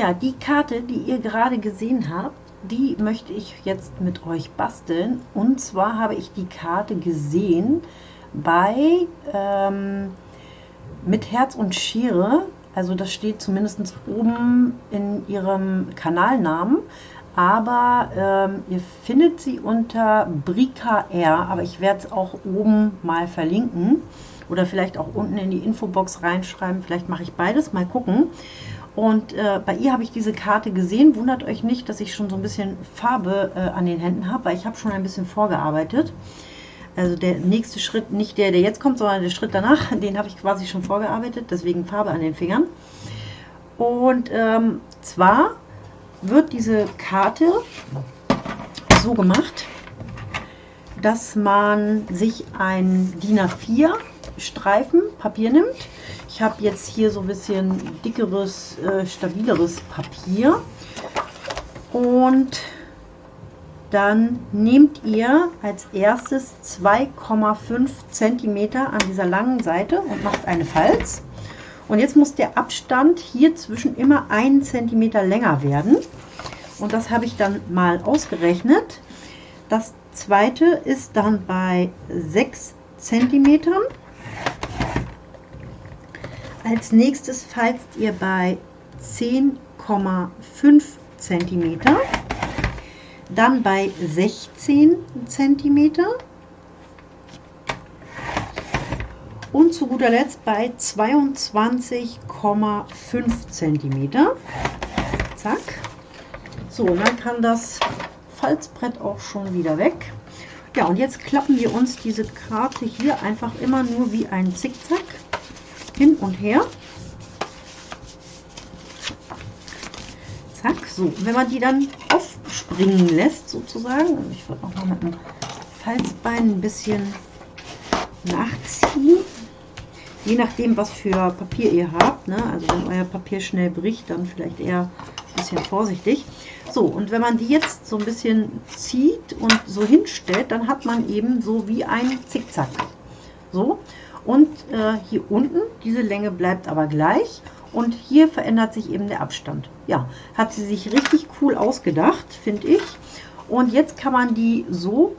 Ja, die Karte, die ihr gerade gesehen habt, die möchte ich jetzt mit euch basteln. Und zwar habe ich die Karte gesehen bei ähm, mit Herz und Schere. Also das steht zumindest oben in ihrem Kanalnamen. Aber ähm, ihr findet sie unter Brika R. Aber ich werde es auch oben mal verlinken. Oder vielleicht auch unten in die Infobox reinschreiben. Vielleicht mache ich beides. Mal gucken. Und äh, bei ihr habe ich diese Karte gesehen. Wundert euch nicht, dass ich schon so ein bisschen Farbe äh, an den Händen habe, weil ich habe schon ein bisschen vorgearbeitet. Also der nächste Schritt, nicht der, der jetzt kommt, sondern der Schritt danach, den habe ich quasi schon vorgearbeitet, deswegen Farbe an den Fingern. Und ähm, zwar wird diese Karte so gemacht, dass man sich ein DIN A4 Streifen Papier nimmt. Habe jetzt hier so ein bisschen dickeres, äh, stabileres Papier. Und dann nehmt ihr als erstes 2,5 cm an dieser langen Seite und macht eine Falz. Und jetzt muss der Abstand hier zwischen immer 1 cm länger werden. Und das habe ich dann mal ausgerechnet. Das zweite ist dann bei 6 cm. Als nächstes falzt ihr bei 10,5 cm. Dann bei 16 cm. Und zu guter Letzt bei 22,5 cm. Zack. So, und dann kann das Falzbrett auch schon wieder weg. Ja, und jetzt klappen wir uns diese Karte hier einfach immer nur wie ein Zickzack hin und her. Zack, so. wenn man die dann aufspringen lässt, sozusagen, ich würde auch mal mit dem Falzbein ein bisschen nachziehen. Je nachdem, was für Papier ihr habt. Ne? Also wenn euer Papier schnell bricht, dann vielleicht eher ein bisschen vorsichtig. So, und wenn man die jetzt so ein bisschen zieht und so hinstellt, dann hat man eben so wie ein Zickzack. So, und äh, hier unten, diese Länge bleibt aber gleich. Und hier verändert sich eben der Abstand. Ja, hat sie sich richtig cool ausgedacht, finde ich. Und jetzt kann man die so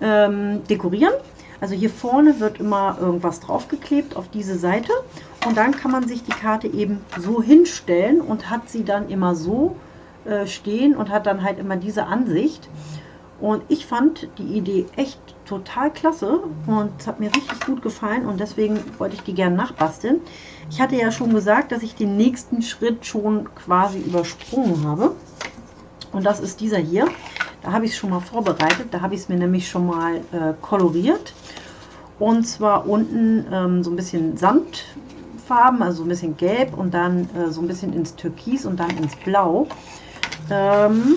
ähm, dekorieren. Also hier vorne wird immer irgendwas draufgeklebt auf diese Seite. Und dann kann man sich die Karte eben so hinstellen und hat sie dann immer so äh, stehen und hat dann halt immer diese Ansicht. Und ich fand die Idee echt total klasse und es hat mir richtig gut gefallen und deswegen wollte ich die gerne nachbasteln. Ich hatte ja schon gesagt, dass ich den nächsten Schritt schon quasi übersprungen habe. Und das ist dieser hier. Da habe ich es schon mal vorbereitet. Da habe ich es mir nämlich schon mal äh, koloriert. Und zwar unten ähm, so ein bisschen Sandfarben, also ein bisschen gelb und dann äh, so ein bisschen ins Türkis und dann ins Blau. Ähm,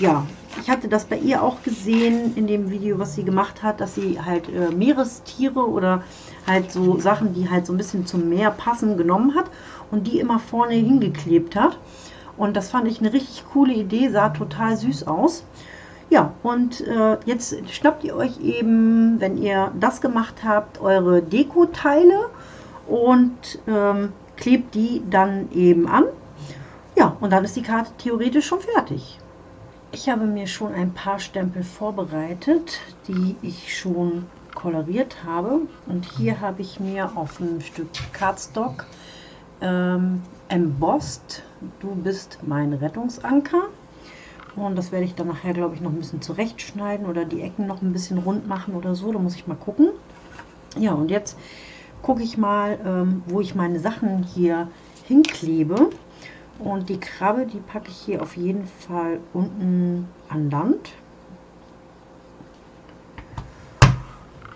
ja, ich hatte das bei ihr auch gesehen in dem Video, was sie gemacht hat, dass sie halt äh, Meerestiere oder halt so Sachen, die halt so ein bisschen zum Meer passen, genommen hat und die immer vorne hingeklebt hat. Und das fand ich eine richtig coole Idee, sah total süß aus. Ja, und äh, jetzt schnappt ihr euch eben, wenn ihr das gemacht habt, eure Deko-Teile und ähm, klebt die dann eben an. Ja, und dann ist die Karte theoretisch schon fertig. Ich habe mir schon ein paar Stempel vorbereitet, die ich schon koloriert habe. Und hier habe ich mir auf ein Stück Cardstock ähm, embossed, du bist mein Rettungsanker. Und das werde ich dann nachher, glaube ich, noch ein bisschen zurechtschneiden oder die Ecken noch ein bisschen rund machen oder so. Da muss ich mal gucken. Ja, und jetzt gucke ich mal, ähm, wo ich meine Sachen hier hinklebe. Und die Krabbe, die packe ich hier auf jeden Fall unten an Land.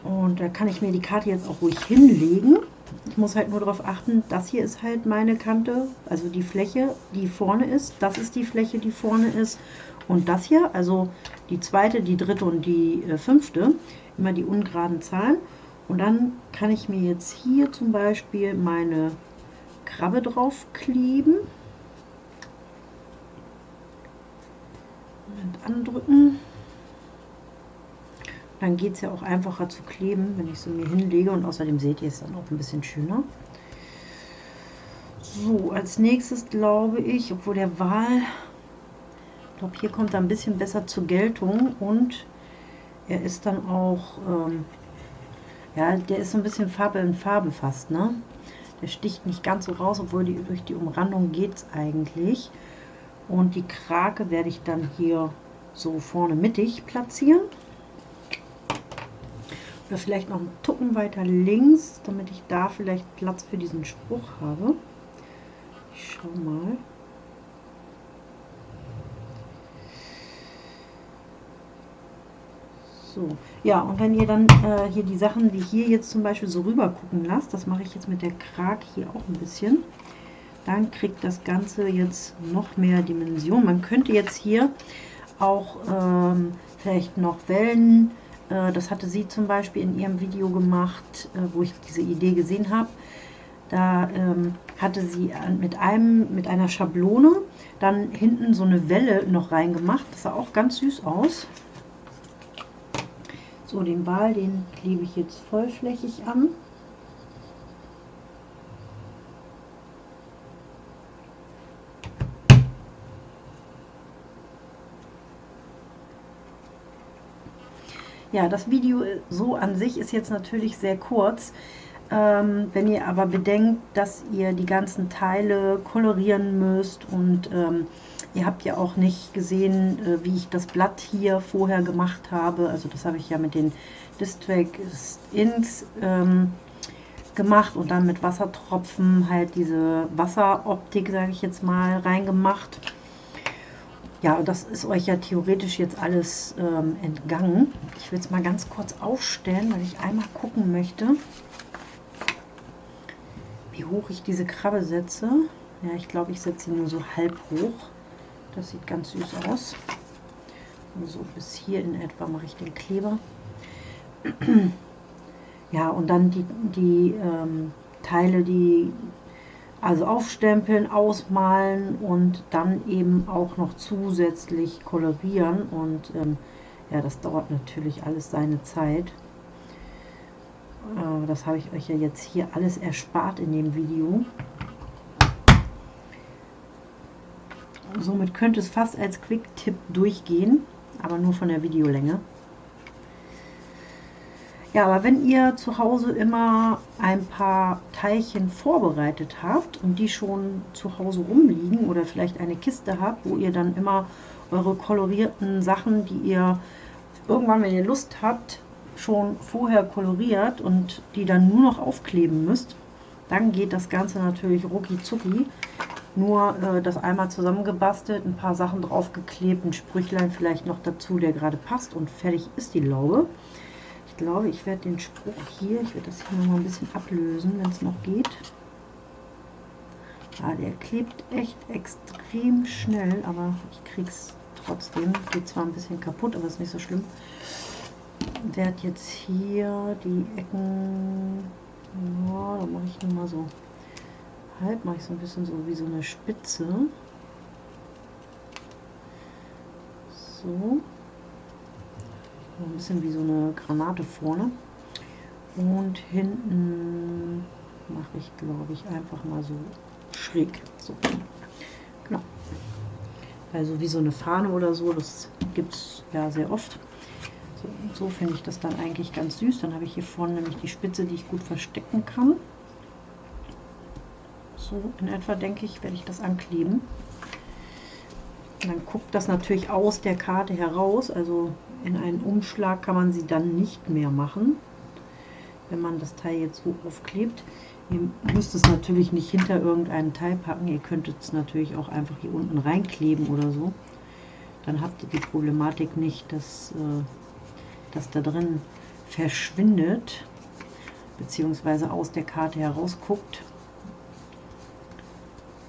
Und da kann ich mir die Karte jetzt auch ruhig hinlegen. Ich muss halt nur darauf achten, das hier ist halt meine Kante, also die Fläche, die vorne ist. Das ist die Fläche, die vorne ist. Und das hier, also die zweite, die dritte und die äh, fünfte, immer die ungeraden Zahlen. Und dann kann ich mir jetzt hier zum Beispiel meine Krabbe drauf kleben. andrücken. Dann geht es ja auch einfacher zu kleben, wenn ich sie mir hinlege und außerdem seht ihr es dann auch ein bisschen schöner. So, als nächstes glaube ich, obwohl der Wal, ich glaube, hier kommt er ein bisschen besser zur Geltung und er ist dann auch, ähm, ja, der ist so ein bisschen Farbe in Farbe fast, ne? Der sticht nicht ganz so raus, obwohl die, durch die Umrandung geht es eigentlich. Und die Krake werde ich dann hier so vorne mittig platzieren. Oder vielleicht noch einen Tucken weiter links, damit ich da vielleicht Platz für diesen Spruch habe. Ich schau mal. So, ja, und wenn ihr dann äh, hier die Sachen, wie hier jetzt zum Beispiel so rüber gucken lasst, das mache ich jetzt mit der Krag hier auch ein bisschen, dann kriegt das Ganze jetzt noch mehr Dimension. Man könnte jetzt hier auch ähm, vielleicht noch Wellen, äh, das hatte sie zum Beispiel in ihrem Video gemacht, äh, wo ich diese Idee gesehen habe. Da ähm, hatte sie mit, einem, mit einer Schablone dann hinten so eine Welle noch reingemacht. Das sah auch ganz süß aus. So, den Ball, den klebe ich jetzt vollflächig an. Ja, das Video so an sich ist jetzt natürlich sehr kurz. Ähm, wenn ihr aber bedenkt, dass ihr die ganzen Teile kolorieren müsst und ähm, Ihr habt ja auch nicht gesehen, äh, wie ich das Blatt hier vorher gemacht habe. Also das habe ich ja mit den Distrack Inks ähm, gemacht und dann mit Wassertropfen halt diese Wasseroptik, sage ich jetzt mal, reingemacht. Ja, und das ist euch ja theoretisch jetzt alles ähm, entgangen. Ich will es mal ganz kurz aufstellen, weil ich einmal gucken möchte, wie hoch ich diese Krabbe setze. Ja, ich glaube, ich setze sie nur so halb hoch. Das sieht ganz süß aus. So bis hier in etwa mache ich den Kleber. Ja, und dann die, die ähm, Teile, die also aufstempeln, ausmalen und dann eben auch noch zusätzlich kolorieren. Und ähm, ja, das dauert natürlich alles seine Zeit. Äh, das habe ich euch ja jetzt hier alles erspart in dem Video. Somit könnte es fast als Quick-Tipp durchgehen, aber nur von der Videolänge. Ja, aber wenn ihr zu Hause immer ein paar Teilchen vorbereitet habt und die schon zu Hause rumliegen oder vielleicht eine Kiste habt, wo ihr dann immer eure kolorierten Sachen, die ihr irgendwann, wenn ihr Lust habt, schon vorher koloriert und die dann nur noch aufkleben müsst, dann geht das Ganze natürlich rucki zucki. Nur äh, das einmal zusammengebastelt, ein paar Sachen draufgeklebt, ein Sprüchlein vielleicht noch dazu, der gerade passt und fertig ist die Laube. Ich glaube, ich werde den Spruch hier, ich werde das hier noch mal ein bisschen ablösen, wenn es noch geht. Ja, der klebt echt extrem schnell, aber ich kriege es trotzdem. Geht zwar ein bisschen kaputt, aber ist nicht so schlimm. Werde jetzt hier die Ecken, ja, da mache ich nur mal so halb mache ich so ein bisschen so wie so eine Spitze. So. Ein bisschen wie so eine Granate vorne. Und hinten mache ich, glaube ich, einfach mal so schräg. So. Genau. Also wie so eine Fahne oder so, das gibt es ja sehr oft. So, so finde ich das dann eigentlich ganz süß. Dann habe ich hier vorne nämlich die Spitze, die ich gut verstecken kann. So in etwa, denke ich, werde ich das ankleben. Dann guckt das natürlich aus der Karte heraus, also in einen Umschlag kann man sie dann nicht mehr machen, wenn man das Teil jetzt so aufklebt. Ihr müsst es natürlich nicht hinter irgendeinem Teil packen, ihr könntet es natürlich auch einfach hier unten reinkleben oder so. Dann habt ihr die Problematik nicht, dass äh, das da drin verschwindet, beziehungsweise aus der Karte herausguckt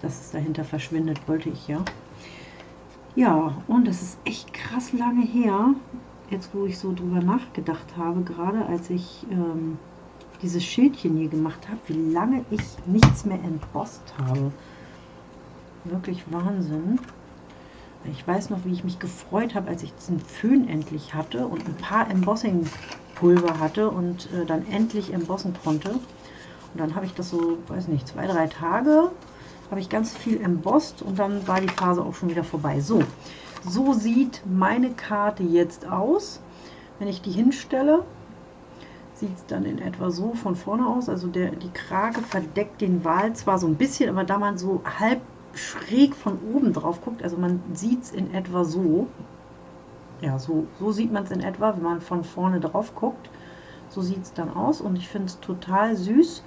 dass es dahinter verschwindet, wollte ich ja. Ja, und es ist echt krass lange her, jetzt wo ich so drüber nachgedacht habe, gerade als ich ähm, dieses Schildchen hier gemacht habe, wie lange ich nichts mehr entbosst habe. Wirklich Wahnsinn. Ich weiß noch, wie ich mich gefreut habe, als ich diesen Föhn endlich hatte und ein paar Embossing-Pulver hatte und äh, dann endlich embossen konnte. Und dann habe ich das so, weiß nicht, zwei, drei Tage habe ich ganz viel embossed und dann war die Phase auch schon wieder vorbei. So, so sieht meine Karte jetzt aus. Wenn ich die hinstelle, sieht es dann in etwa so von vorne aus. Also der, die Krage verdeckt den Wal zwar so ein bisschen, aber da man so halb schräg von oben drauf guckt, also man sieht es in etwa so. Ja, so, so sieht man es in etwa, wenn man von vorne drauf guckt. So sieht es dann aus und ich finde es total süß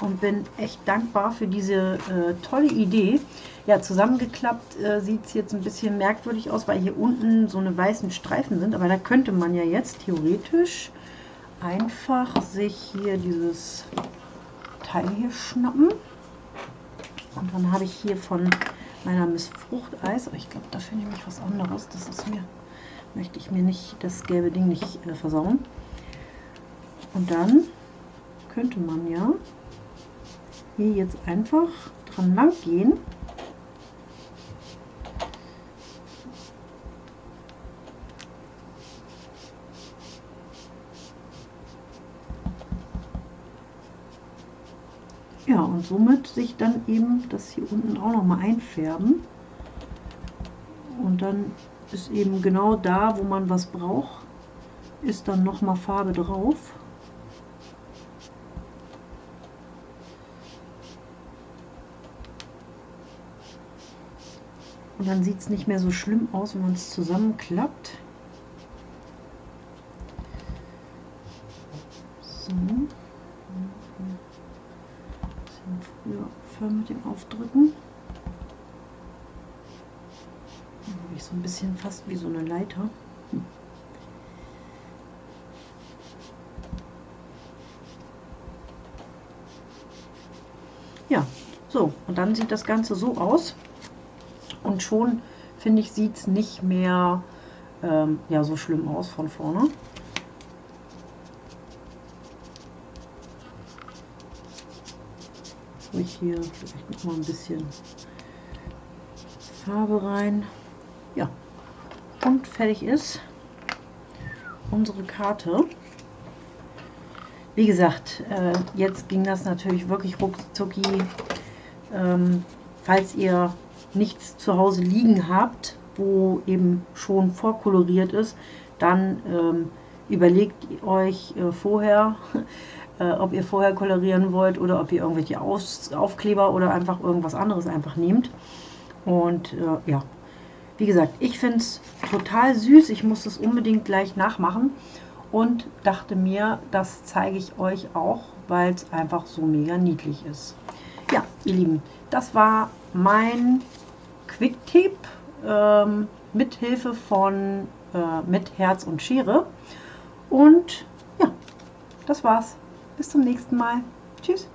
und bin echt dankbar für diese äh, tolle Idee. Ja, zusammengeklappt äh, sieht es jetzt ein bisschen merkwürdig aus, weil hier unten so eine weißen Streifen sind, aber da könnte man ja jetzt theoretisch einfach sich hier dieses Teil hier schnappen. Und dann habe ich hier von meiner Miss Fruchteis, ich glaube, dafür nehme ich was anderes. Das ist mir, möchte ich mir nicht, das gelbe Ding nicht äh, versauen. Und dann könnte man ja hier jetzt einfach dran lang gehen. Ja, und somit sich dann eben das hier unten auch noch mal einfärben. Und dann ist eben genau da, wo man was braucht, ist dann noch mal Farbe drauf. Dann sieht es nicht mehr so schlimm aus, wenn man es zusammenklappt. So. Früher aufhören mit dem Aufdrücken. Dann habe ich so ein bisschen fast wie so eine Leiter. Hm. Ja, so, und dann sieht das Ganze so aus. Und schon, finde ich, sieht es nicht mehr ähm, ja, so schlimm aus von vorne. Ich hier vielleicht noch mal ein bisschen Farbe rein. Ja, und fertig ist unsere Karte. Wie gesagt, äh, jetzt ging das natürlich wirklich ruckzucki. Ähm, falls ihr nichts zu Hause liegen habt, wo eben schon vorkoloriert ist, dann ähm, überlegt euch äh, vorher, äh, ob ihr vorher kolorieren wollt oder ob ihr irgendwelche Aus Aufkleber oder einfach irgendwas anderes einfach nehmt. Und äh, ja, wie gesagt, ich finde es total süß. Ich muss es unbedingt gleich nachmachen und dachte mir, das zeige ich euch auch, weil es einfach so mega niedlich ist. Ja, ihr Lieben, das war mein Quick-Tipp ähm, mit Hilfe von äh, mit Herz und Schere. Und ja, das war's. Bis zum nächsten Mal. Tschüss.